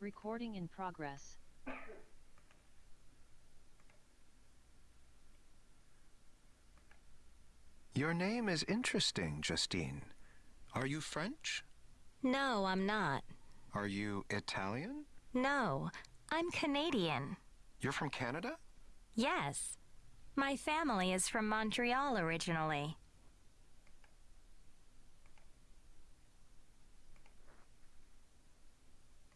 Recording in progress. Your name is interesting, Justine. Are you French? No, I'm not. Are you Italian? No, I'm Canadian. You're from Canada? Yes. My family is from Montreal originally.